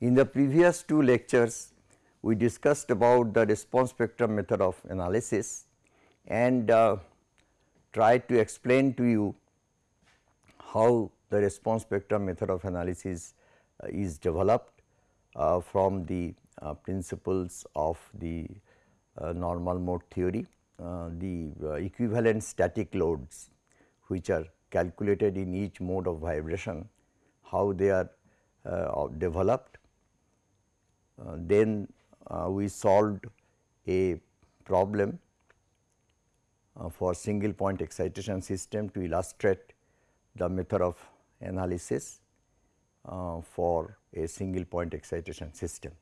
In the previous two lectures, we discussed about the response spectrum method of analysis and uh, tried to explain to you how the response spectrum method of analysis uh, is developed uh, from the uh, principles of the uh, normal mode theory, uh, the equivalent static loads which are calculated in each mode of vibration, how they are developed. Then we solved a problem for single point excitation system to illustrate the method of analysis uh, for a single point excitation system.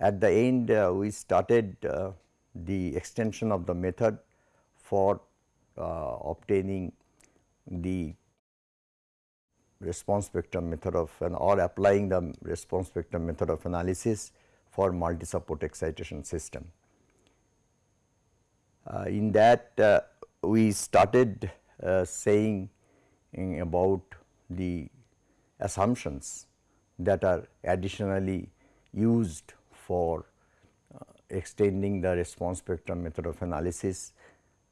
At the end uh, we started uh, the extension of the method for uh, obtaining the response spectrum method of an or applying the response spectrum method of analysis for multi support excitation system. Uh, in that uh, we started uh, saying about the assumptions that are additionally used for uh, extending the response spectrum method of analysis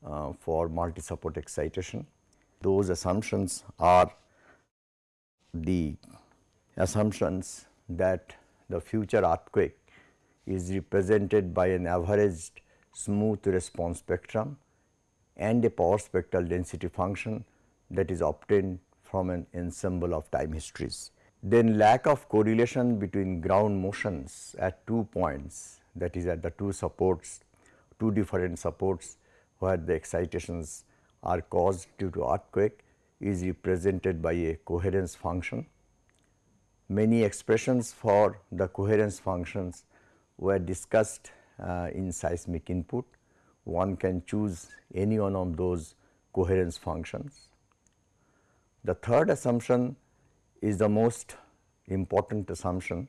uh, for multi support excitation. Those assumptions are the assumptions that the future earthquake is represented by an averaged smooth response spectrum and a power spectral density function that is obtained from an ensemble of time histories. Then lack of correlation between ground motions at two points that is at the two supports, two different supports where the excitations are caused due to earthquake is represented by a coherence function. Many expressions for the coherence functions were discussed uh, in seismic input. One can choose any one of those coherence functions. The third assumption is the most important assumption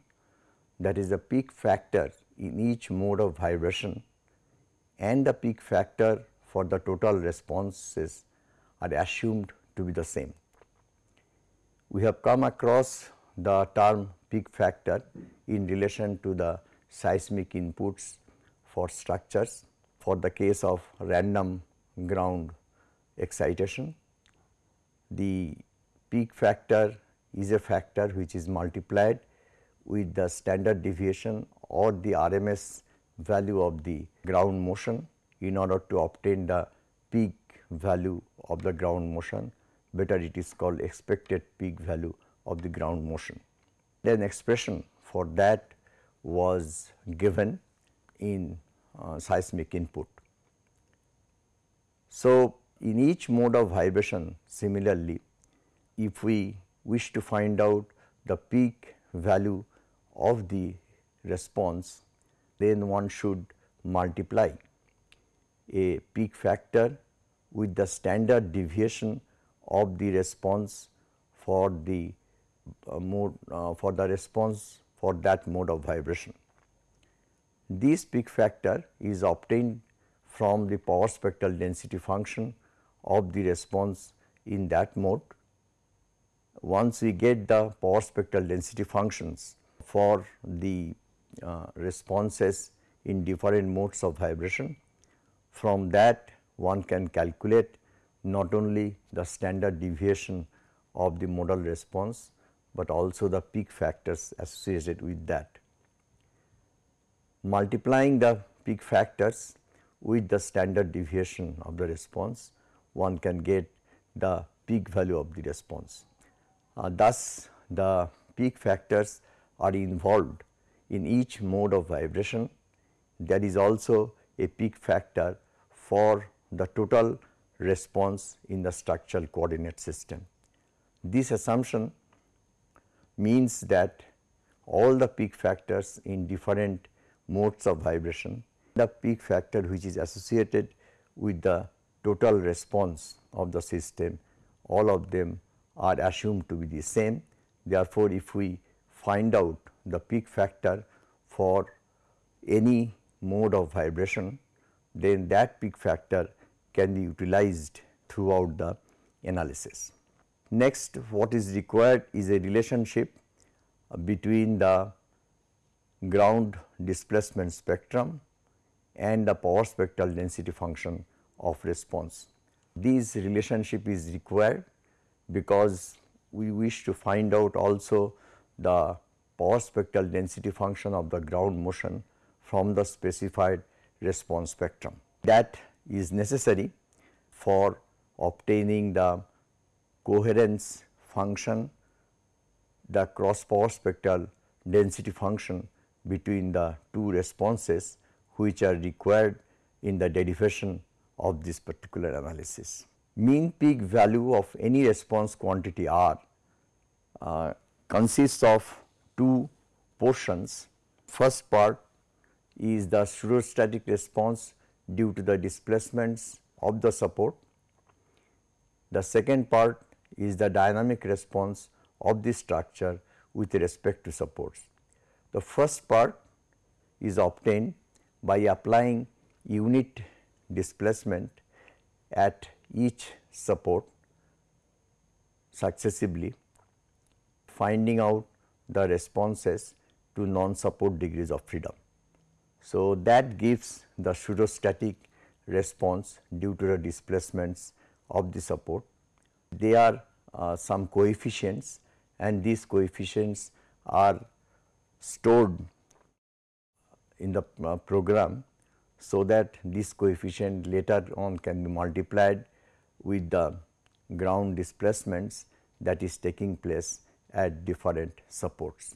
that is the peak factor in each mode of vibration and the peak factor for the total responses are assumed to be the same. We have come across the term peak factor in relation to the seismic inputs for structures for the case of random ground excitation. The peak factor is a factor which is multiplied with the standard deviation or the RMS value of the ground motion in order to obtain the peak value of the ground motion better it is called expected peak value of the ground motion. Then expression for that was given in uh, seismic input. So, in each mode of vibration similarly if we wish to find out the peak value of the response then one should multiply a peak factor with the standard deviation of the response for the uh, mode uh, for the response for that mode of vibration. This peak factor is obtained from the power spectral density function of the response in that mode. Once we get the power spectral density functions for the uh, responses in different modes of vibration, from that one can calculate not only the standard deviation of the modal response, but also the peak factors associated with that multiplying the peak factors with the standard deviation of the response, one can get the peak value of the response. Uh, thus, the peak factors are involved in each mode of vibration. There is also a peak factor for the total response in the structural coordinate system. This assumption means that all the peak factors in different modes of vibration. The peak factor which is associated with the total response of the system, all of them are assumed to be the same. Therefore, if we find out the peak factor for any mode of vibration, then that peak factor can be utilized throughout the analysis. Next what is required is a relationship between the ground displacement spectrum and the power spectral density function of response. This relationship is required because we wish to find out also the power spectral density function of the ground motion from the specified response spectrum. That is necessary for obtaining the coherence function, the cross power spectral density function between the two responses which are required in the derivation of this particular analysis. Mean peak value of any response quantity R uh, consists of two portions. First part is the pseudostatic response due to the displacements of the support. The second part is the dynamic response of the structure with respect to supports. The first part is obtained by applying unit displacement at each support successively, finding out the responses to non-support degrees of freedom. So, that gives the pseudostatic response due to the displacements of the support. There are uh, some coefficients and these coefficients are stored in the uh, program so that this coefficient later on can be multiplied with the ground displacements that is taking place at different supports.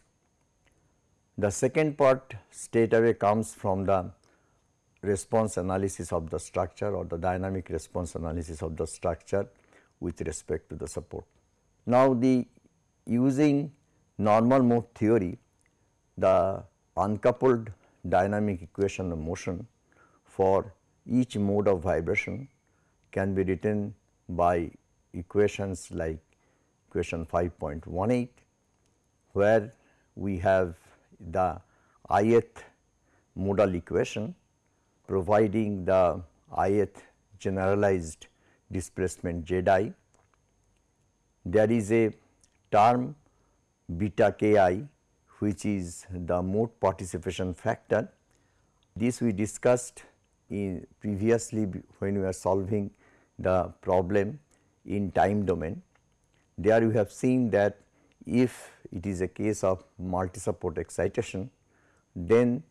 The second part straight away comes from the response analysis of the structure or the dynamic response analysis of the structure with respect to the support. Now, the using normal mode theory, the uncoupled dynamic equation of motion for each mode of vibration can be written by equations like equation 5.18 where we have the ith modal equation providing the ith generalized displacement z i. There is a term beta k i which is the mode participation factor. This we discussed in previously when we are solving the problem in time domain. There you have seen that if it is a case of multi support excitation, then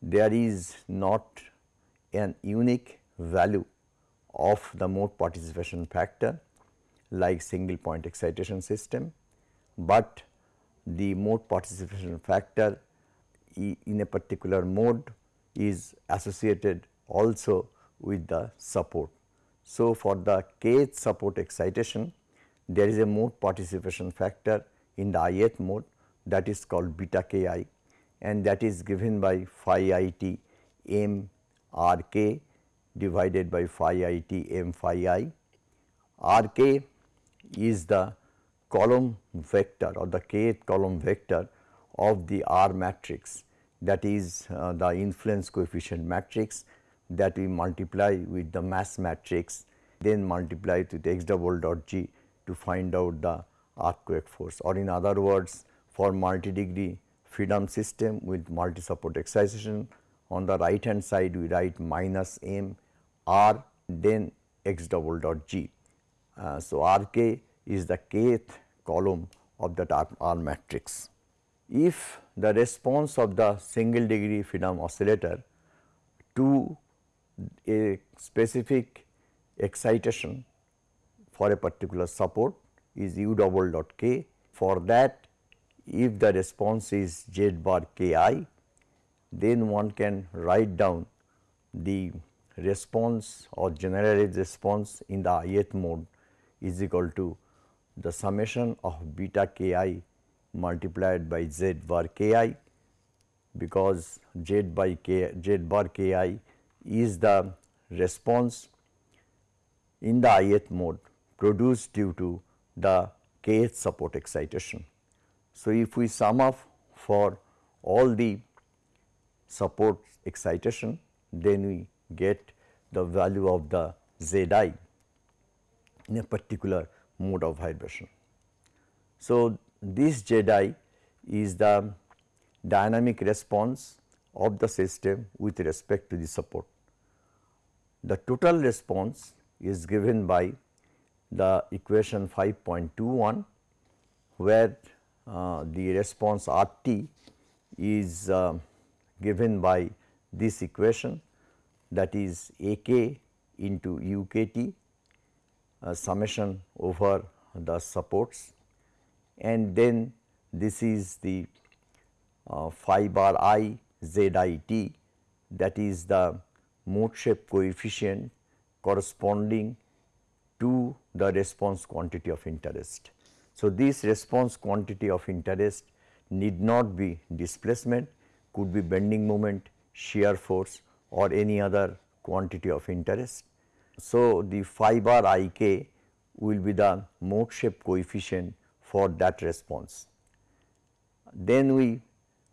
there is not an unique value of the mode participation factor like single point excitation system, but the mode participation factor in a particular mode is associated also with the support. So, for the kth support excitation there is a mode participation factor in the ith mode that is called beta k i and that is given by phi i t m r k divided by phi i t m phi i. r k is the column vector or the kth column vector of the R matrix that is uh, the influence coefficient matrix that we multiply with the mass matrix then multiply with x double dot g to find out the earthquake force or in other words for multi degree freedom system with multi support excitation on the right hand side we write minus m r then x double dot g. Uh, so, r k is the kth column of that R, R matrix. If the response of the single degree freedom oscillator to a specific excitation for a particular support is u double dot k. For that if the response is z bar k i then one can write down the response or generalized response in the ith mode is equal to the summation of beta k i multiplied by z bar k i because z by k z bar k i is the response in the ith mode produced due to the kth support excitation. So, if we sum up for all the support excitation then we get the value of the z i in a particular mode of vibration. So, this Z i is the dynamic response of the system with respect to the support. The total response is given by the equation 5.21 where uh, the response R t is uh, given by this equation that is A k into u k t uh, summation over the supports. And then this is the uh, phi bar i z i t that is the mode shape coefficient corresponding to the response quantity of interest. So, this response quantity of interest need not be displacement, could be bending moment, shear force or any other quantity of interest. So, the phi bar i k will be the mode shape coefficient for that response. Then we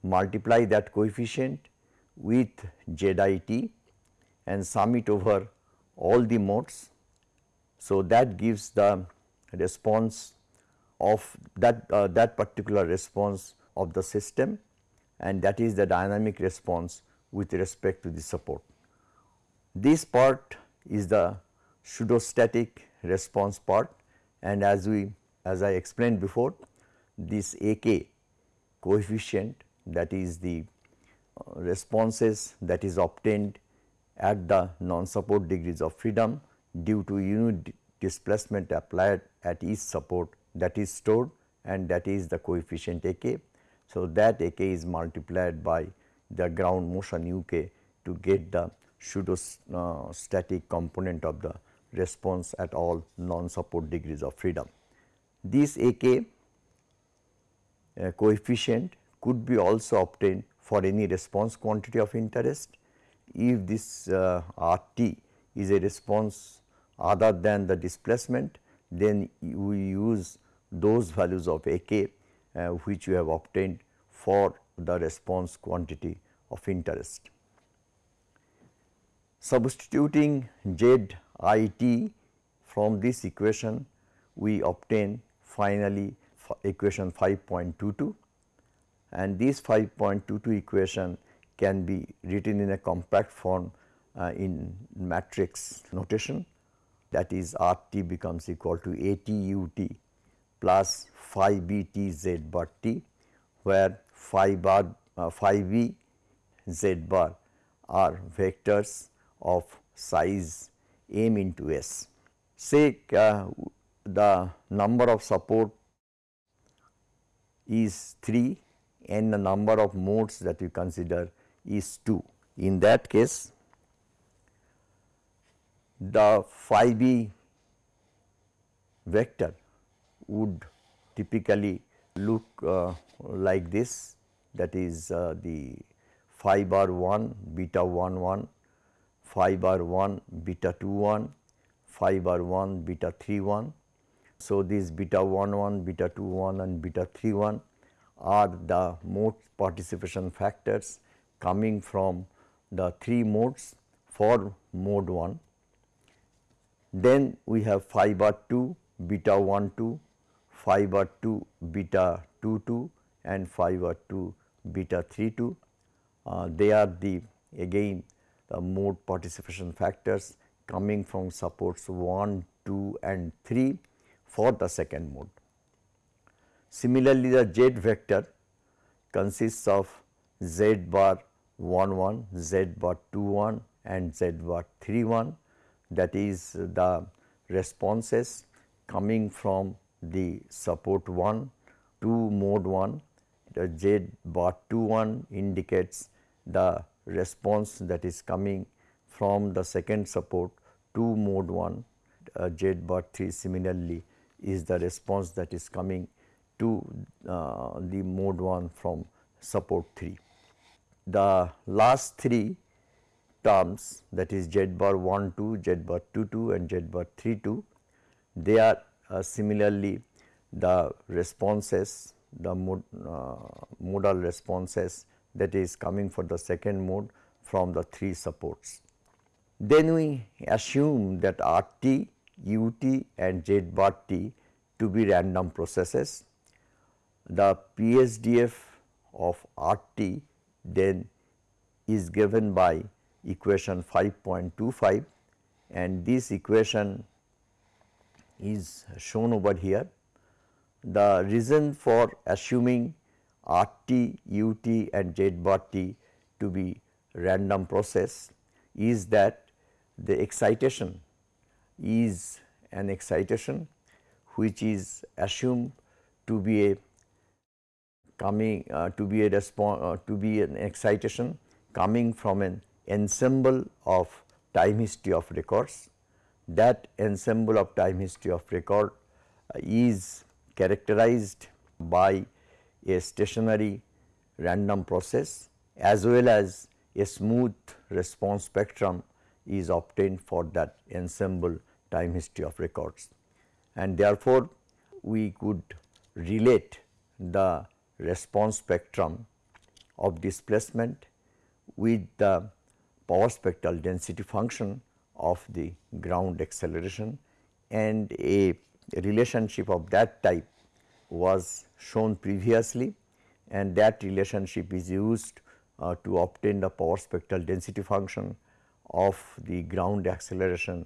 multiply that coefficient with z i t and sum it over all the modes. So, that gives the response of that uh, that particular response of the system and that is the dynamic response with respect to the support. This part is the pseudostatic response part and as we as I explained before this A k coefficient that is the uh, responses that is obtained at the non-support degrees of freedom due to unit displacement applied at each support that is stored and that is the coefficient A k. So, that A k is multiplied by the ground motion U k to get the pseudo uh, static component of the response at all non-support degrees of freedom. This A k uh, coefficient could be also obtained for any response quantity of interest if this uh, R t is a response other than the displacement then we use those values of A k uh, which we have obtained for the response quantity of interest. Substituting Z i t from this equation we obtain finally equation 5.22 and this 5.22 equation can be written in a compact form uh, in matrix notation that is R t becomes equal to A t u t plus phi b t z bar t where phi bar uh, phi b z bar are vectors of size m into s. Say uh, the number of support is 3 and the number of modes that we consider is 2. In that case, the phi b vector would typically look uh, like this that is uh, the phi bar 1 beta 1 1 phi bar 1 beta 2 1 phi bar 1 beta 3 1. So, these beta 1 1 beta 2 1 and beta 3 1 are the mode participation factors coming from the 3 modes for mode 1. Then we have phi bar 2 beta 1 2, phi bar 2 beta 2 2 and phi bar 2 beta 3 2. Uh, they are the again the mode participation factors coming from supports 1, 2 and 3 for the second mode. Similarly, the z vector consists of z bar 1 1, z bar 2 1 and z bar 3 1 that is the responses coming from the support 1 to mode 1 the z bar 2 1 indicates the response that is coming from the second support to mode 1 uh, z bar 3 similarly is the response that is coming to uh, the mode 1 from support 3. The last three terms that is z bar 1 2, z bar 2 2 and z bar 3 2 they are uh, similarly the responses the mod, uh, modal responses that is coming for the second mode from the three supports. Then we assume that R t, U t and Z bar t to be random processes the PSDF of RT then is given by equation 5.25 and this equation is shown over here. The reason for assuming RT, UT and Z bar T to be random process is that the excitation is an excitation which is assumed to be a coming uh, to be a response uh, to be an excitation coming from an ensemble of time history of records. That ensemble of time history of record uh, is characterized by a stationary random process as well as a smooth response spectrum is obtained for that ensemble time history of records. And therefore, we could relate the response spectrum of displacement with the power spectral density function of the ground acceleration and a relationship of that type was shown previously and that relationship is used uh, to obtain the power spectral density function of the ground acceleration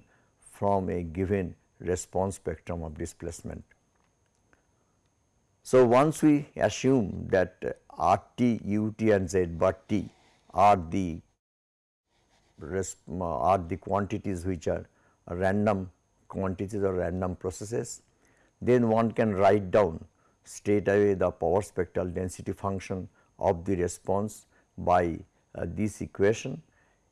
from a given response spectrum of displacement. So, once we assume that R t, U t and Z bar t are the are the quantities which are random quantities or random processes, then one can write down straight away the power spectral density function of the response by uh, this equation.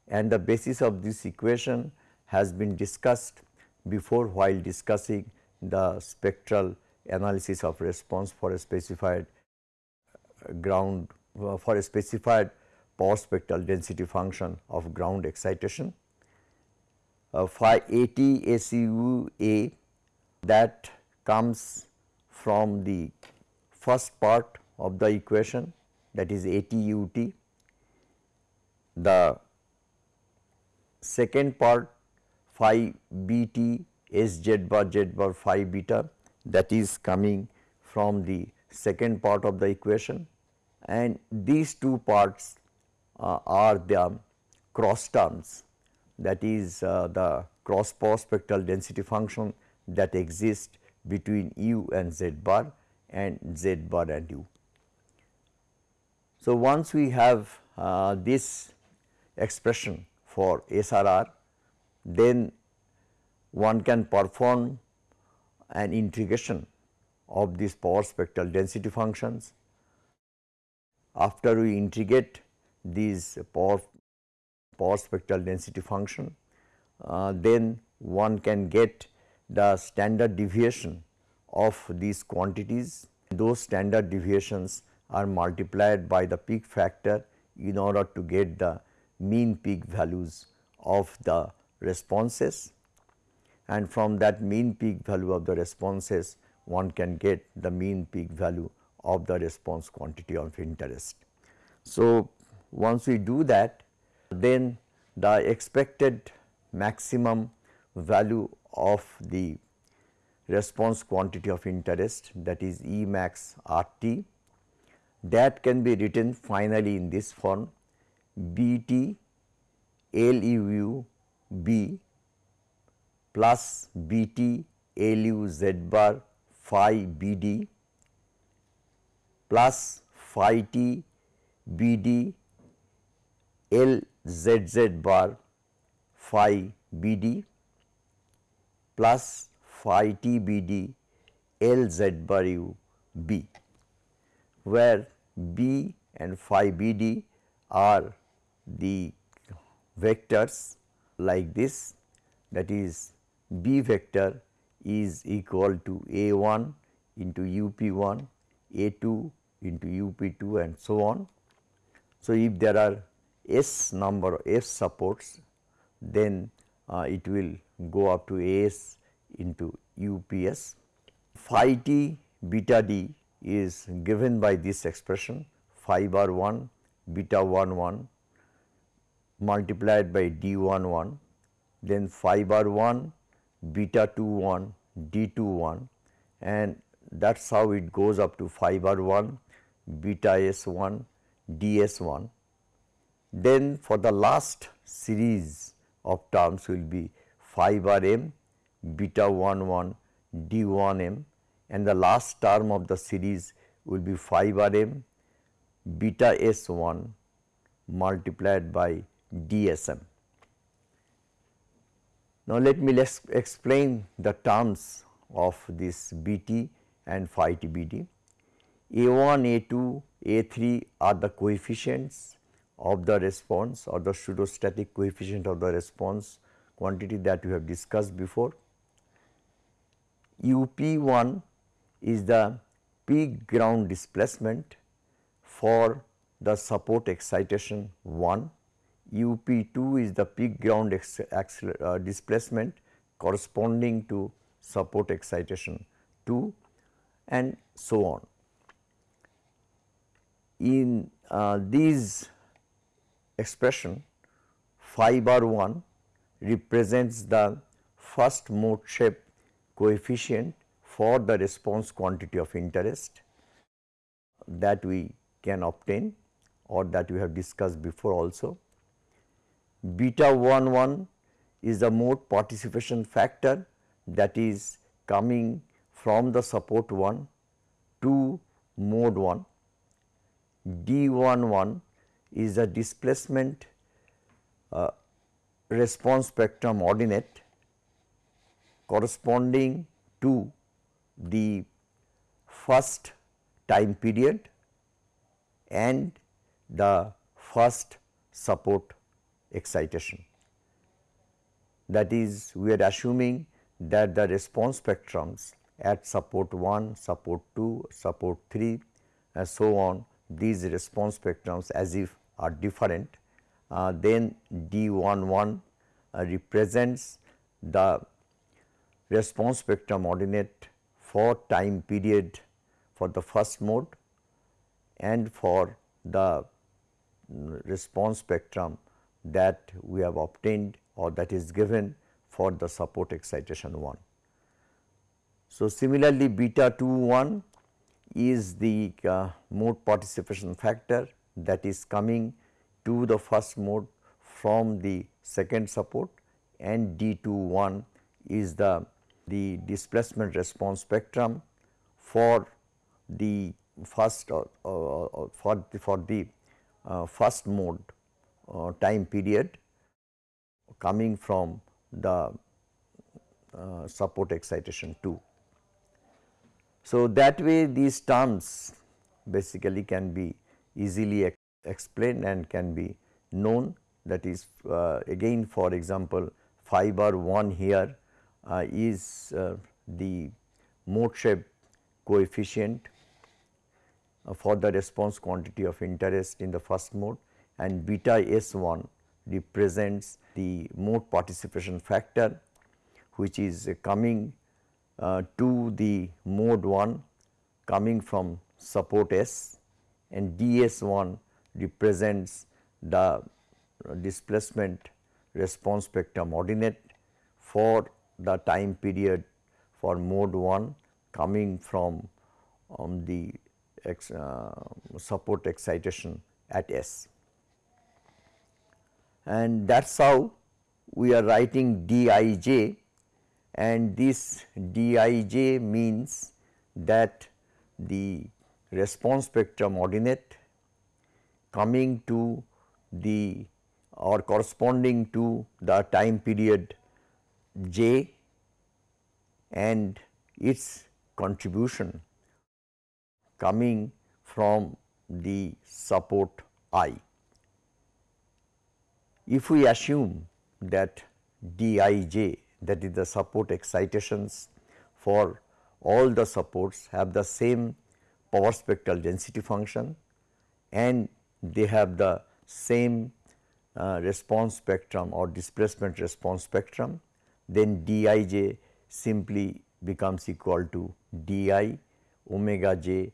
And the basis of this equation has been discussed before while discussing the spectral analysis of response for a specified uh, ground uh, for a specified power spectral density function of ground excitation. Uh, phi AT that comes from the first part of the equation that is AT U T. The second part phi B T S Z bar Z bar phi beta that is coming from the second part of the equation and these two parts are the cross terms that is uh, the cross power spectral density function that exists between u and z bar and z bar and u. So, once we have uh, this expression for SRR, then one can perform an integration of these power spectral density functions. After we integrate these power, power spectral density function, uh, then one can get the standard deviation of these quantities. Those standard deviations are multiplied by the peak factor in order to get the mean peak values of the responses and from that mean peak value of the responses one can get the mean peak value of the response quantity of interest. So, once we do that then the expected maximum value of the response quantity of interest that is E max R t that can be written finally in this form B t L u u B plus B t L u z bar phi B d plus phi t B d L z z bar phi B d plus phi t B d L z bar u B, where B and phi B d are the vectors like this that is B vector is equal to A 1 into U p 1, A 2 into U p 2 and so on. So, if there are S number S supports then uh, it will go up to S into UPS. Phi t beta d is given by this expression phi bar 1 beta 1 1 multiplied by d 1 1 then phi bar 1 beta 2 1 d 2 1 and that is how it goes up to phi bar 1, beta s 1, ds 1. Then for the last series of terms will be phi bar m, beta 1 1, d 1 m and the last term of the series will be phi bar m, beta s 1 multiplied by dsm. Now, let me let's explain the terms of this Bt and phi t Bt. A1, A2, A3 are the coefficients of the response or the pseudostatic coefficient of the response quantity that we have discussed before. UP1 is the peak ground displacement for the support excitation 1 UP2 is the peak ground uh, displacement corresponding to support excitation 2 and so on. In uh, these expression phi bar 1 represents the first mode shape coefficient for the response quantity of interest that we can obtain or that we have discussed before also beta 1 1 is the mode participation factor that is coming from the support 1 to mode 1. D 1 1 is the displacement uh, response spectrum ordinate corresponding to the first time period and the first support excitation. That is we are assuming that the response spectrums at support 1, support 2, support 3 and so on these response spectrums as if are different uh, then D11 uh, represents the response spectrum ordinate for time period for the first mode and for the mm, response spectrum that we have obtained or that is given for the support excitation 1. So, similarly beta 2 1 is the uh, mode participation factor that is coming to the first mode from the second support and D 2 1 is the, the displacement response spectrum for the first uh, uh, for the, for the uh, first mode uh, time period coming from the uh, support excitation 2. So, that way these terms basically can be easily ex explained and can be known. That is uh, again for example, phi bar 1 here uh, is uh, the mode shape coefficient uh, for the response quantity of interest in the first mode and beta S1 represents the mode participation factor which is coming uh, to the mode 1 coming from support S and DS1 represents the displacement response spectrum ordinate for the time period for mode 1 coming from um, the ex, uh, support excitation at S. And that is how we are writing Dij and this Dij means that the response spectrum ordinate coming to the or corresponding to the time period j and its contribution coming from the support i. If we assume that Dij that is the support excitations for all the supports have the same power spectral density function and they have the same uh, response spectrum or displacement response spectrum, then Dij simply becomes equal to di omega j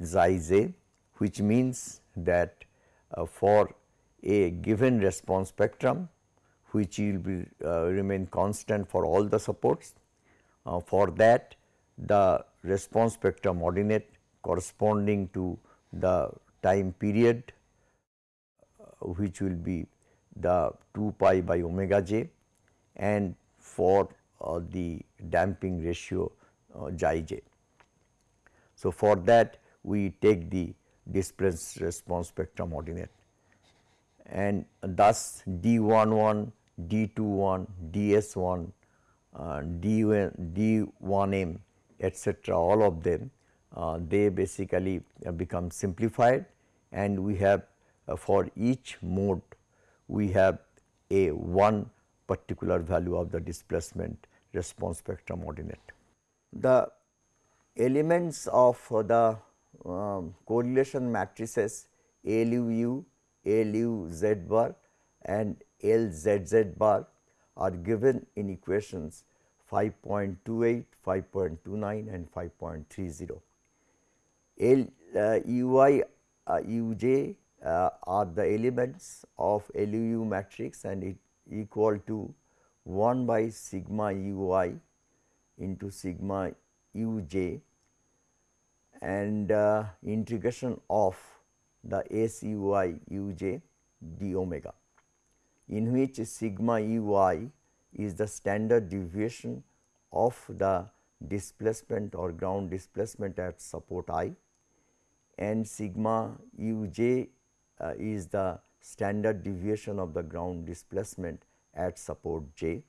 xi j which means that uh, for a given response spectrum which will be uh, remain constant for all the supports. Uh, for that the response spectrum ordinate corresponding to the time period uh, which will be the 2 pi by omega j and for uh, the damping ratio uh, j. So, for that we take the displaced response spectrum ordinate and thus D11, D21, DS1, uh, D1, D1m etcetera all of them uh, they basically uh, become simplified and we have uh, for each mode we have a one particular value of the displacement response spectrum ordinate. The elements of the um, correlation matrices LUU, LU Z bar and LZZ bar are given in equations 5.28, 5.29 and 5.30. L uh, UI uh, UJ uh, are the elements of LUU matrix and it equal to 1 by sigma UI into sigma uj and uh, integration of the SUI uj d omega in which sigma ui is the standard deviation of the displacement or ground displacement at support i and sigma uj uh, is the standard deviation of the ground displacement at support j.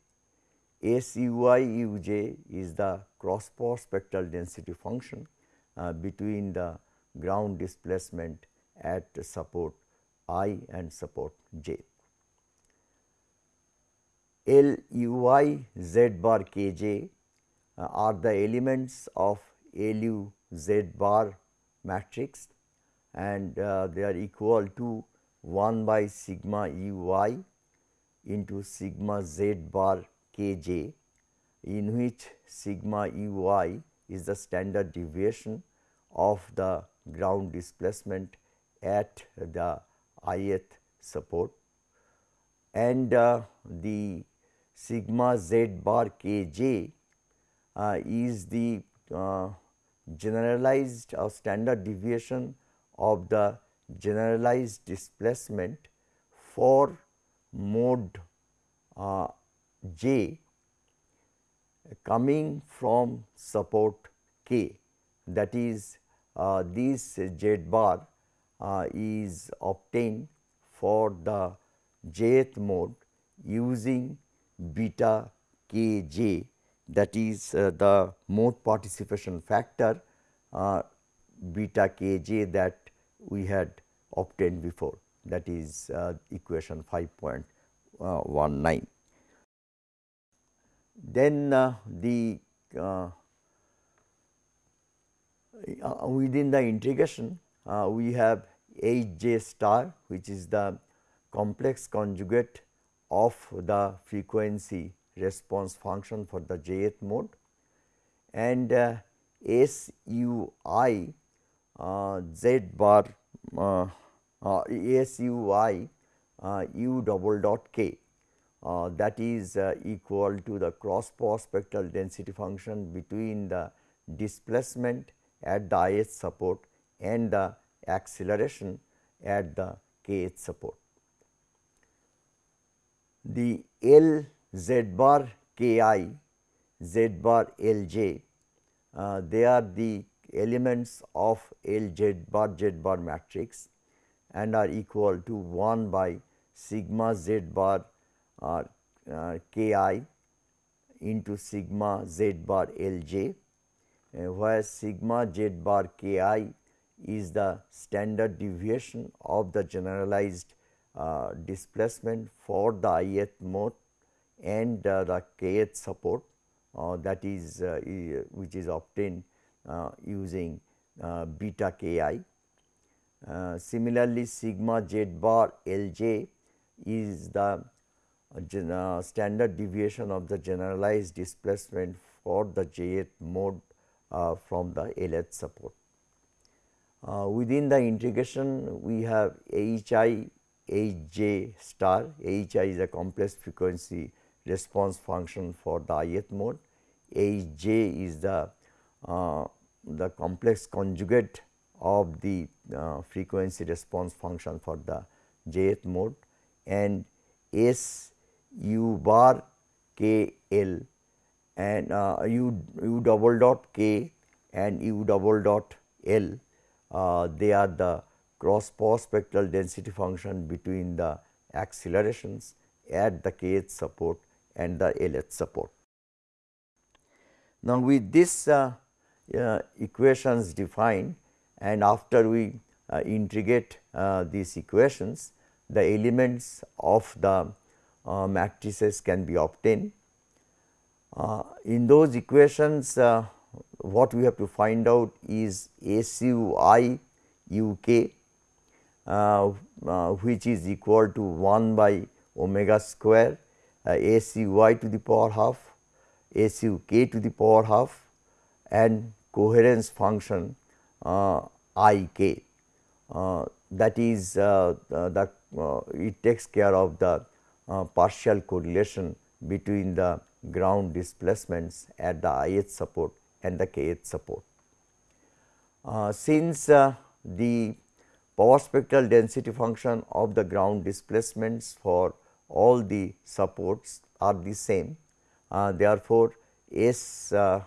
SUI uj is the cross power spectral density function uh, between the ground displacement at support i and support j. L u i z bar k j uh, are the elements of L u z bar matrix and uh, they are equal to 1 by sigma u i into sigma z bar k j in which sigma u i is the standard deviation of the ground displacement at the ith support and uh, the sigma z bar k j uh, is the uh, generalized or standard deviation of the generalized displacement for mode uh, j coming from support k. That is uh, this z bar uh, is obtained for the jth mode using beta k j that is uh, the mode participation factor uh, beta k j that we had obtained before that is uh, equation 5.19. Then uh, the uh, uh, within the integration we have h j star which is the complex conjugate of the frequency response function for the jth mode. And uh, S u i uh, z bar uh, uh, S u i uh, u double dot k. Uh, that is uh, equal to the cross power spectral density function between the displacement at the ith support and the acceleration at the kth support. The L z bar k i z bar L j. Uh, they are the elements of L z bar z bar matrix and are equal to 1 by sigma z bar uh, uh, k i into sigma z bar L j uh, where sigma z bar k i is the standard deviation of the generalized uh, displacement for the ith mode and uh, the kth support uh, that is which is obtained using beta ki. similarly, sigma z bar L j is the uh, standard deviation of the generalized displacement for the jth mode uh, from the Lth support. Uh, within the integration we have H i H j star, H i is a complex frequency response function for the ith mode, H j is the uh, the complex conjugate of the uh, frequency response function for the jth mode. And S u bar k l and uh, u, u double dot k and u double dot l uh, they are the cross power spectral density function between the accelerations at the kth support and the lth support. Now, with this uh, uh, equations defined and after we uh, integrate uh, these equations, the elements of the uh, matrices can be obtained. Uh, in those equations, what we have to find out is SU i u k uh, uh, which is equal to 1 by omega square uh, S u y to the power half, S u k to the power half and coherence function uh, i k uh, that is uh, the it takes care of the partial correlation between the ground displacements at the ith support and the kth support. since the power spectral density function of the ground displacements for all the supports are the same. Uh, therefore, S uh,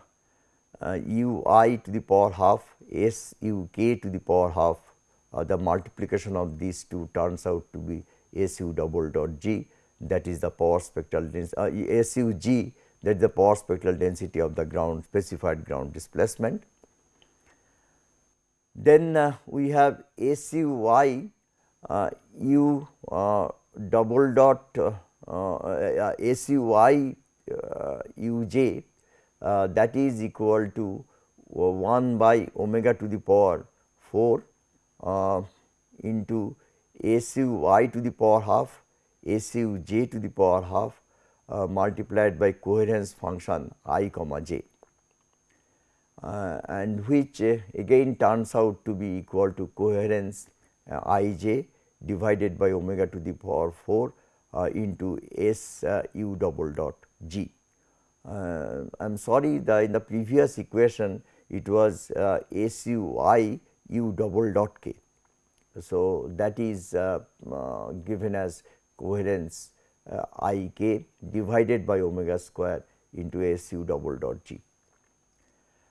uh, u i to the power half S u k to the power half uh, the multiplication of these two turns out to be S u double dot g that is the power spectral density uh, S u g that is the power spectral density of the ground specified ground displacement. Then uh, we have S u y u double dot uh, uh, S u y u j that is equal to 1 by omega to the power 4 into S u y to the power half S u j to the power half uh, multiplied by coherence function i comma j. Uh, and which uh, again turns out to be equal to coherence uh, i j divided by omega to the power 4 uh, into s uh, u double dot g. I am sorry the in the previous equation it was s u i u double dot k. So, that is given as coherence uh, i k divided by omega square into S u double dot g.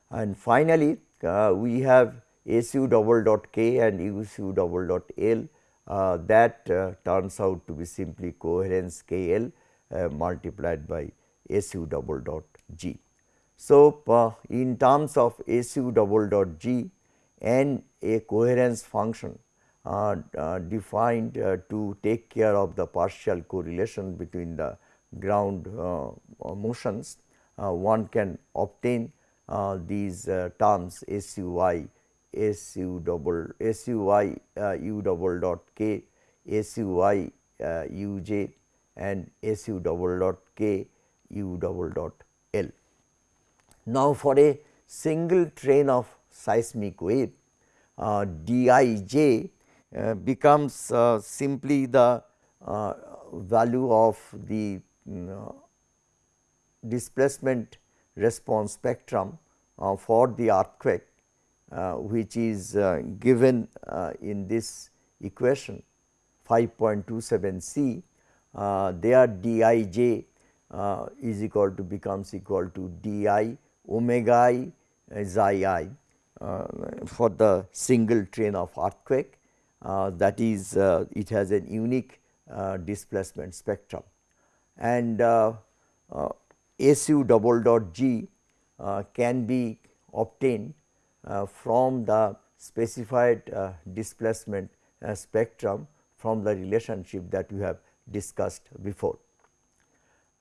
And finally, uh, we have S u double dot k and U u double dot L uh, that uh, turns out to be simply coherence k L uh, multiplied by S u double dot g. So, uh, in terms of S u double dot g and a coherence function defined to take care of the partial correlation between the ground motions, one can obtain these terms S u i S u double S u i u double dot k S u i u j and S u double dot k u double dot L. Now, for a single train of seismic wave uh, d i j uh, becomes uh, simply the uh, value of the displacement response spectrum for the earthquake which is given in this equation 5.27 C uh, there d i j uh, is equal to becomes equal to d i omega i xi i uh, for the single train of earthquake. Uh, that is uh, it has a unique uh, displacement spectrum. And SU double dot G can be obtained from the specified displacement spectrum from the relationship that we have discussed before.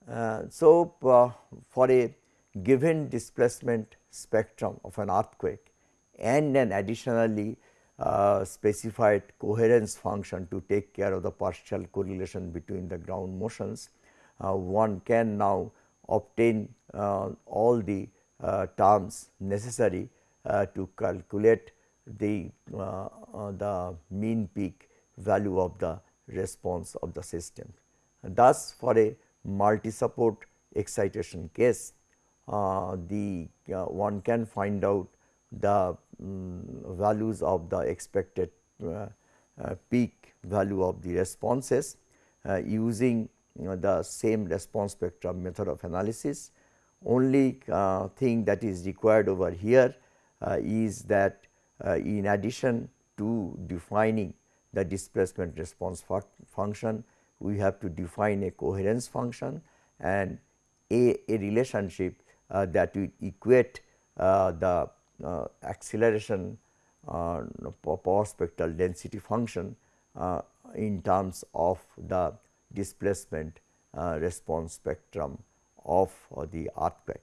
Uh, so, uh, for a given displacement spectrum of an earthquake and an additionally uh, specified coherence function to take care of the partial correlation between the ground motions, uh, one can now obtain uh, all the uh, terms necessary uh, to calculate the, the mean peak value of the response of the system. thus, for a multi support excitation case, uh, the uh, one can find out the um, values of the expected uh, uh, peak value of the responses uh, using the same response spectrum method of analysis. Only thing that is required over here is that in addition to defining the displacement response function, we have to define a coherence function and a, a relationship uh, that will equate uh, the uh, acceleration uh, power spectral density function uh, in terms of the displacement uh, response spectrum of the earthquake.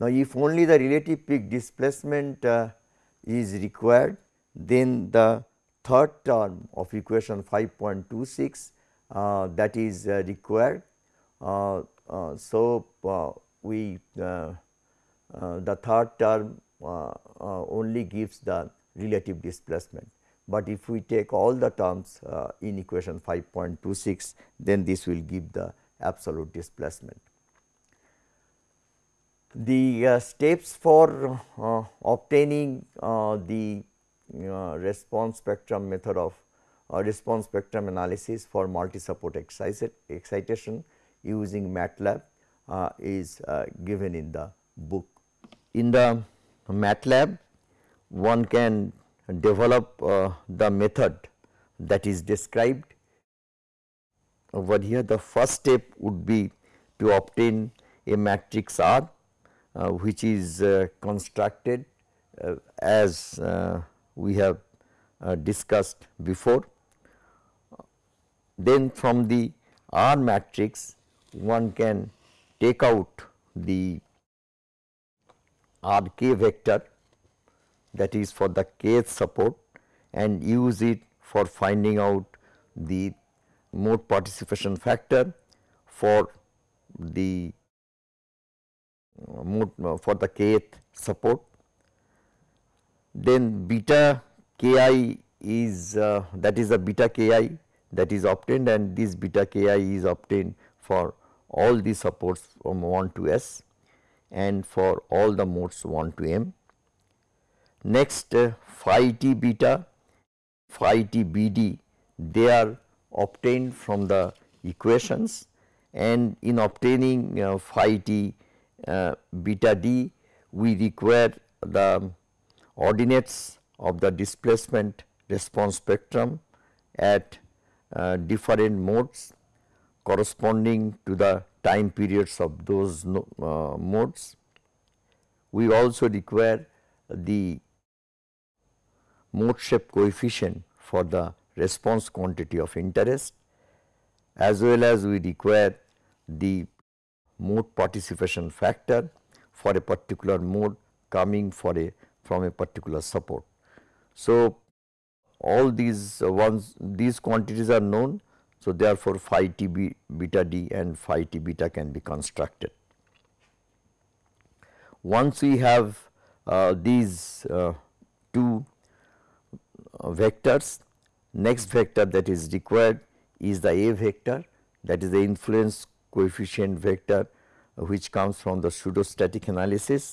Now, if only the relative peak displacement uh, is required, then the third term of equation 5.26 uh, that is uh, required. Uh, uh so, uh, we the third term only gives the relative displacement, but if we take all the terms in equation 5.26 then this will give the absolute displacement. The uh, steps for uh, obtaining uh, the response spectrum method of response spectrum analysis for multi support excitation using MATLAB is given in the book. In the MATLAB, one can develop uh, the method that is described over here. The first step would be to obtain a matrix R uh, which is uh, constructed uh, as uh, we have uh, discussed before. Then from the R matrix one can take out the R k vector that is for the kth support and use it for finding out the mode participation factor for the uh, uh, for the kth support. Then beta ki is uh, that is the beta ki that is obtained and this beta ki is obtained for all the supports from 1 to s and for all the modes 1 to m. Next uh, phi t beta, phi t bd they are obtained from the equations and in obtaining uh, phi t uh, beta d we require the ordinates of the displacement response spectrum at uh, different modes corresponding to the time periods of those uh, modes. We also require the mode shape coefficient for the response quantity of interest as well as we require the mode participation factor for a particular mode coming for a from a particular support. So, all these uh, ones these quantities are known so, therefore, phi t b beta d and phi t beta can be constructed. Once we have uh, these uh, two uh, vectors, next vector that is required is the A vector that is the influence coefficient vector uh, which comes from the pseudostatic analysis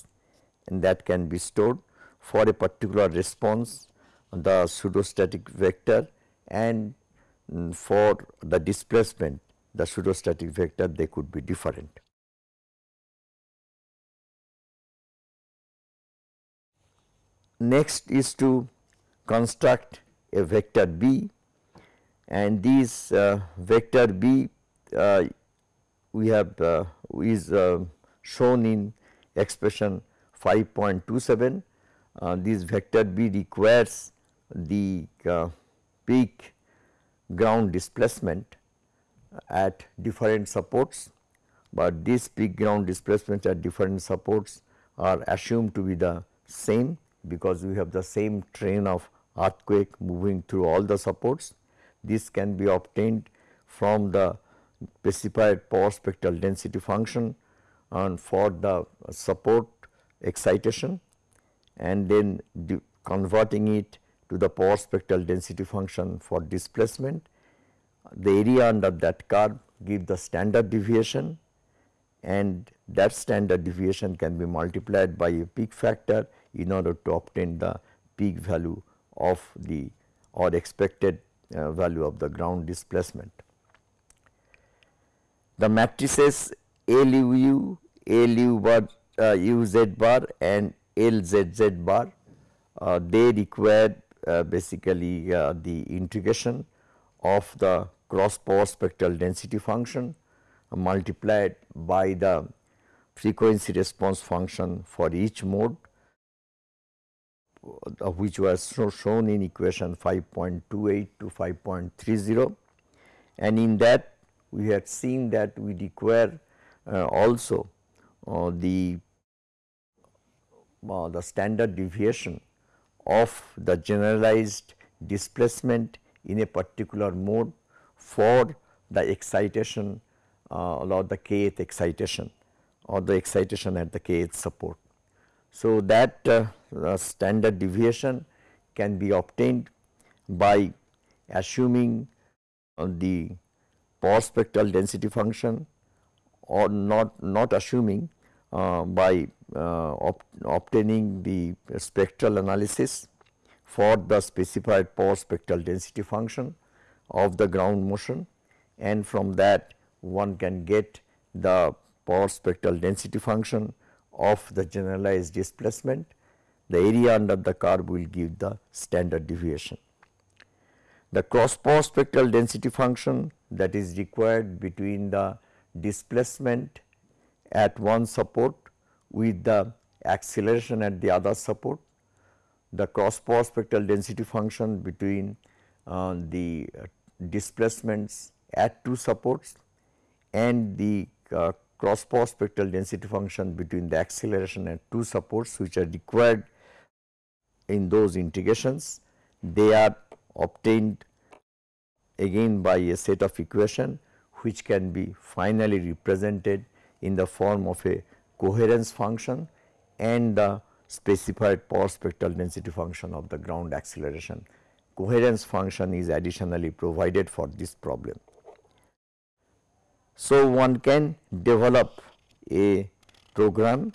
and that can be stored for a particular response the pseudostatic vector and Mm, for the displacement the pseudostatic vector they could be different. Next is to construct a vector B and this uh, vector B uh, we have uh, is uh, shown in expression 5.27. Uh, this vector B requires the uh, peak ground displacement at different supports, but these peak ground displacements at different supports are assumed to be the same because we have the same train of earthquake moving through all the supports. This can be obtained from the specified power spectral density function and for the support excitation and then converting it to the power spectral density function for displacement. The area under that curve give the standard deviation and that standard deviation can be multiplied by a peak factor in order to obtain the peak value of the or expected uh, value of the ground displacement. The matrices LU, LU bar, uh, UZ bar and LZZ bar, uh, they require uh, basically uh, the integration of the cross power spectral density function multiplied by the frequency response function for each mode uh, which was shown in equation 5.28 to 5.30 and in that we had seen that we require uh, also uh, the uh, the standard deviation of the generalized displacement in a particular mode for the excitation uh, or the kth excitation or the excitation at the kth support. So, that uh, standard deviation can be obtained by assuming uh, the power spectral density function or not not assuming uh, by uh, ob obtaining the spectral analysis for the specified power spectral density function of the ground motion and from that one can get the power spectral density function of the generalized displacement. The area under the curve will give the standard deviation. The cross power spectral density function that is required between the displacement at one support with the acceleration at the other support, the cross power spectral density function between uh, the uh, displacements at two supports and the uh, cross power spectral density function between the acceleration and two supports which are required in those integrations. They are obtained again by a set of equation which can be finally represented in the form of a coherence function and the specified power spectral density function of the ground acceleration. Coherence function is additionally provided for this problem. So, one can develop a program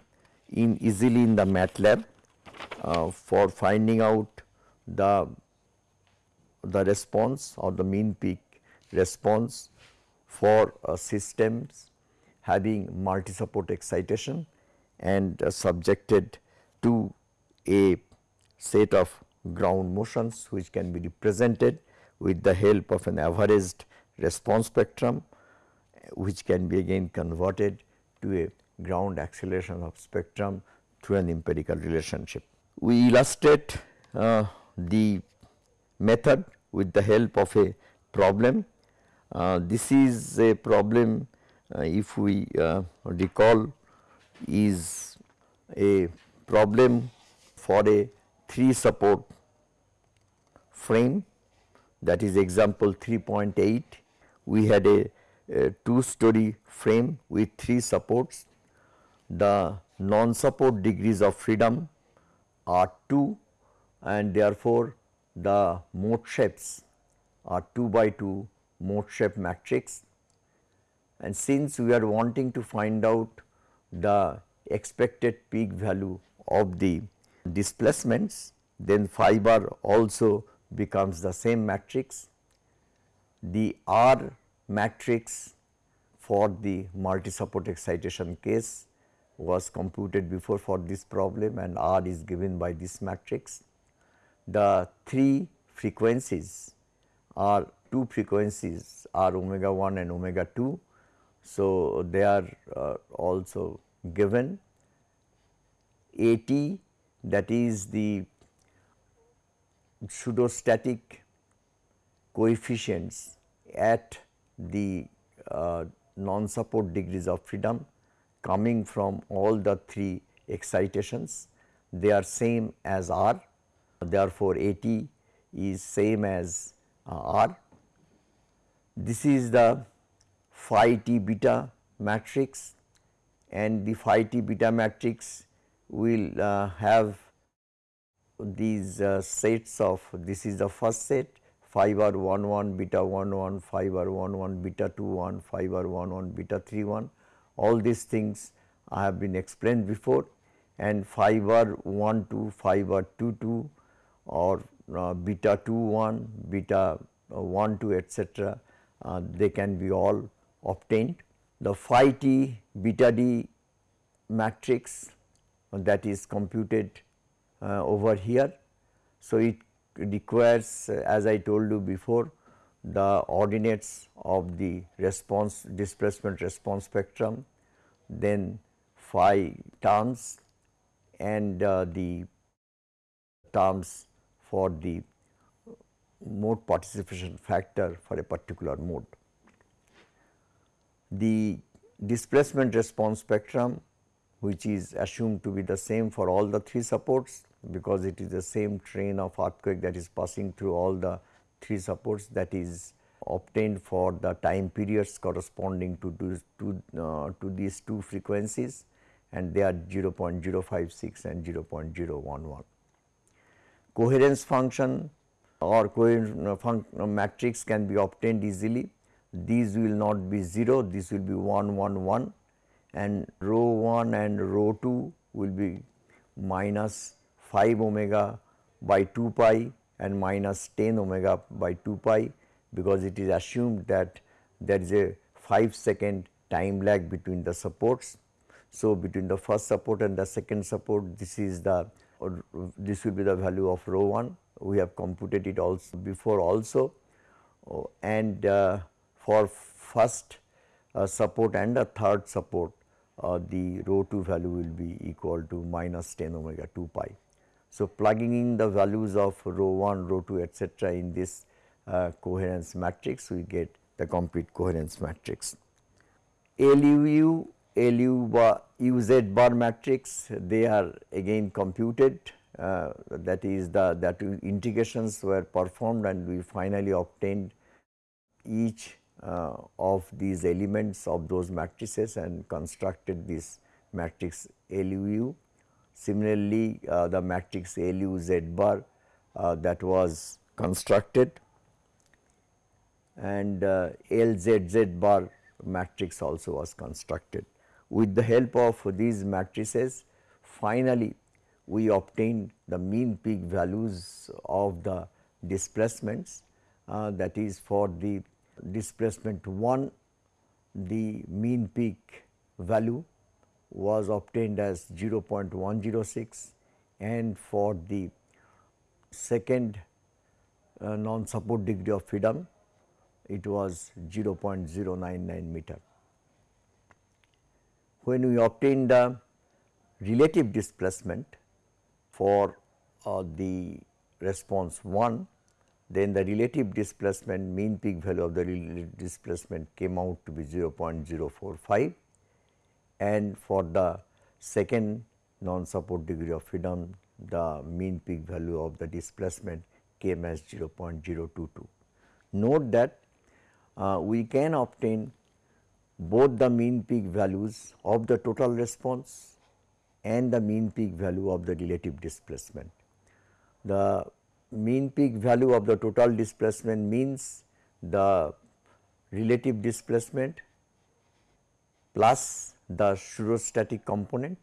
in easily in the MATLAB uh, for finding out the the response or the mean peak response for uh, systems having multi support excitation and uh, subjected to a set of ground motions which can be represented with the help of an averaged response spectrum which can be again converted to a ground acceleration of spectrum through an empirical relationship. We illustrate uh, the method with the help of a problem. Uh, this is a problem uh, if we uh, recall is a problem for a 3 support frame that is example 3.8. We had a a two story frame with three supports. The non-support degrees of freedom are 2 and therefore, the mode shapes are 2 by 2 mode shape matrix. And since we are wanting to find out the expected peak value of the displacements, then phi bar also becomes the same matrix. The R matrix for the multi support excitation case was computed before for this problem and R is given by this matrix. The three frequencies are two frequencies are omega 1 and omega 2. So, they are uh, also given AT that is the pseudostatic coefficients at the uh, non-support degrees of freedom coming from all the three excitations. They are same as R, therefore, AT is same as uh, R. This is the phi t beta matrix and the phi t beta matrix will uh, have these uh, sets of this is the first set phi bar 1 1 beta 1 1 phi bar 1 1 beta 2 1 phi bar 1 1 beta 3 1 all these things I have been explained before and phi bar 1 2 phi bar 2 2 or uh, beta 2 1 beta uh, 1 2 etc. Uh, they can be all obtained. The phi t beta d matrix that is computed uh, over here. So, it requires uh, as I told you before the ordinates of the response displacement response spectrum, then phi terms and uh, the terms for the mode participation factor for a particular mode. The displacement response spectrum which is assumed to be the same for all the three supports because it is the same train of earthquake that is passing through all the three supports that is obtained for the time periods corresponding to, to, uh, to these two frequencies and they are 0.056 and 0.011. Coherence function or coherence uh, matrix can be obtained easily. These will not be 0, this will be 1 1 1 and rho 1 and rho 2 will be minus 5 omega by 2 pi and minus 10 omega by 2 pi because it is assumed that there is a 5 second time lag between the supports. So, between the first support and the second support this is the this will be the value of rho 1 we have computed it also before also oh, and uh, for first uh, support and the third support uh, the rho 2 value will be equal to minus 10 omega 2 pi. So, plugging in the values of rho 1, rho 2 etcetera in this uh, coherence matrix we get the complete coherence matrix. LUU, LU UZ bar matrix they are again computed uh, that is the that integrations were performed and we finally obtained each uh, of these elements of those matrices and constructed this matrix LUU. Similarly, uh, the matrix LU Z bar uh, that was constructed and uh, LZZ bar matrix also was constructed. With the help of these matrices, finally, we obtained the mean peak values of the displacements uh, that is for the displacement 1 the mean peak value was obtained as 0.106 and for the second uh, non support degree of freedom it was 0.099 meter. When we obtain the relative displacement for uh, the response 1 then the relative displacement mean peak value of the relative displacement came out to be 0.045 and for the second non support degree of freedom the mean peak value of the displacement came as 0.022. Note that uh, we can obtain both the mean peak values of the total response and the mean peak value of the relative displacement. The mean peak value of the total displacement means the relative displacement plus the pseudostatic component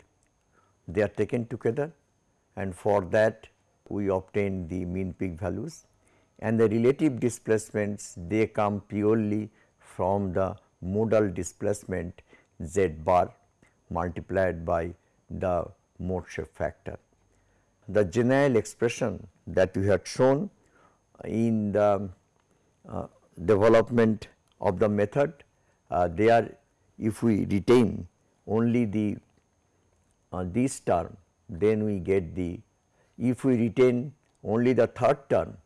they are taken together and for that we obtain the mean peak values and the relative displacements they come purely from the modal displacement z bar multiplied by the mode shape factor. The general expression that we had shown in the uh, development of the method, uh, they are if we retain only the uh, this term then we get the if we retain only the third term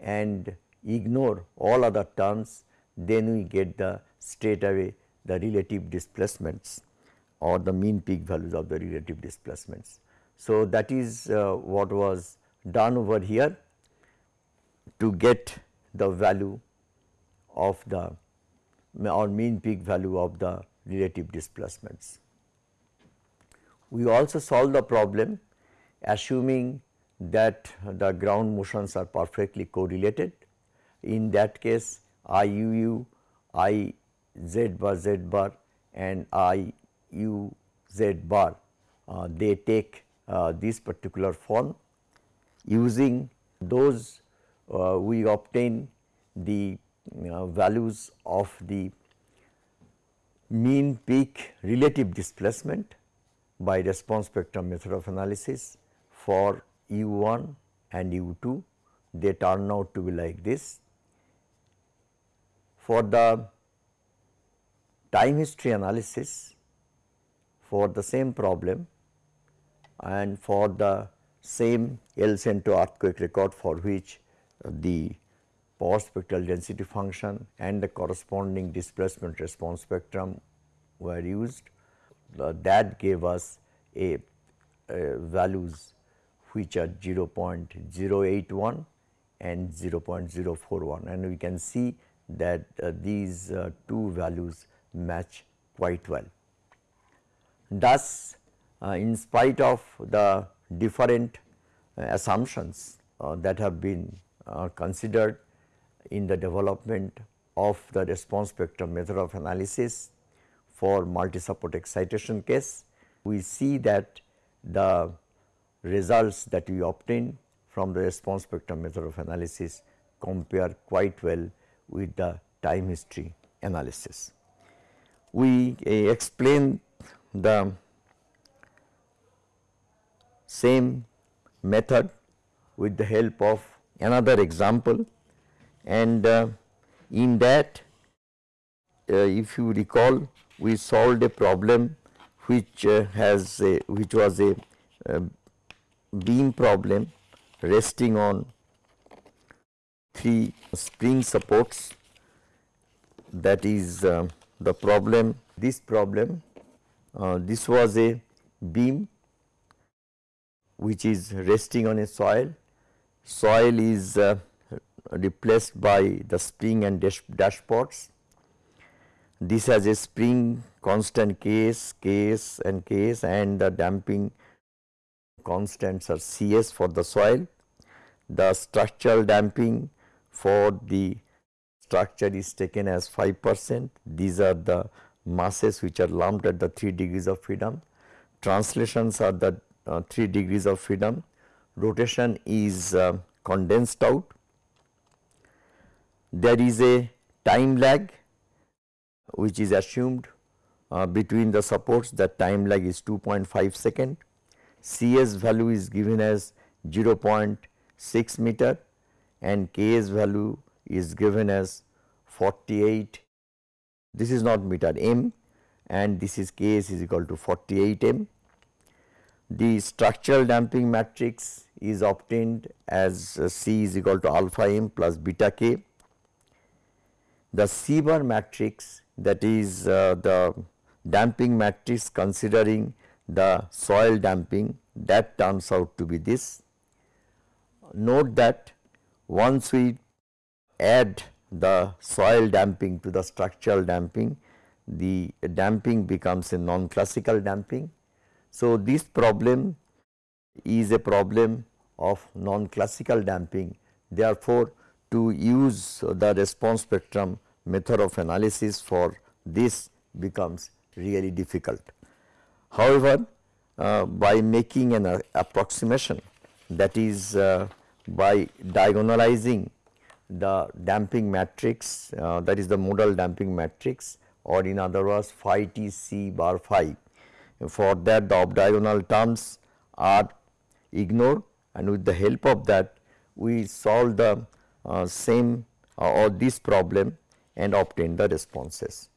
and ignore all other terms then we get the straight away the relative displacements or the mean peak values of the relative displacements. So, that is uh, what was done over here to get the value of the or mean peak value of the relative displacements. We also solve the problem assuming that the ground motions are perfectly correlated. In that case I u u, I z bar z bar and I u z bar. Uh, they take uh, this particular form. Using those uh, we obtain the uh, values of the mean peak relative displacement by response spectrum method of analysis for u1 and u2 they turn out to be like this. For the time history analysis for the same problem and for the same El Centro earthquake record for which the power spectral density function and the corresponding displacement response spectrum were used. Uh, that gave us a, a values which are 0.081 and 0.041 and we can see that uh, these uh, two values match quite well. Thus, uh, in spite of the different assumptions that have been considered in the development of the response spectrum method of analysis for multi-support excitation case, we see that the results that we obtain from the response spectrum method of analysis compare quite well with the time history analysis. We uh, explain the same method with the help of another example and uh, in that uh, if you recall we solved a problem which uh, has a, which was a, a beam problem resting on three spring supports that is uh, the problem this problem uh, this was a beam which is resting on a soil soil is uh, replaced by the spring and dash dashpots. This has a spring constant Ks, Ks and Ks and the damping constants are Cs for the soil. The structural damping for the structure is taken as 5 percent. These are the masses which are lumped at the 3 degrees of freedom. Translations are the uh, 3 degrees of freedom. Rotation is uh, condensed out there is a time lag which is assumed uh, between the supports that time lag is 2.5 second. CS value is given as 0.6 meter and Ks value is given as 48 this is not meter m and this is Ks is equal to 48 m. The structural damping matrix is obtained as C is equal to alpha m plus beta k the C bar matrix that is uh, the damping matrix considering the soil damping that turns out to be this. Note that once we add the soil damping to the structural damping, the damping becomes a non-classical damping. So, this problem is a problem of non-classical damping. Therefore, to use the response spectrum method of analysis for this becomes really difficult. However, uh, by making an uh, approximation that is uh, by diagonalizing the damping matrix uh, that is the modal damping matrix or in other words phi t c bar phi. For that the off diagonal terms are ignored and with the help of that we solve the uh, same uh, or this problem and obtain the responses.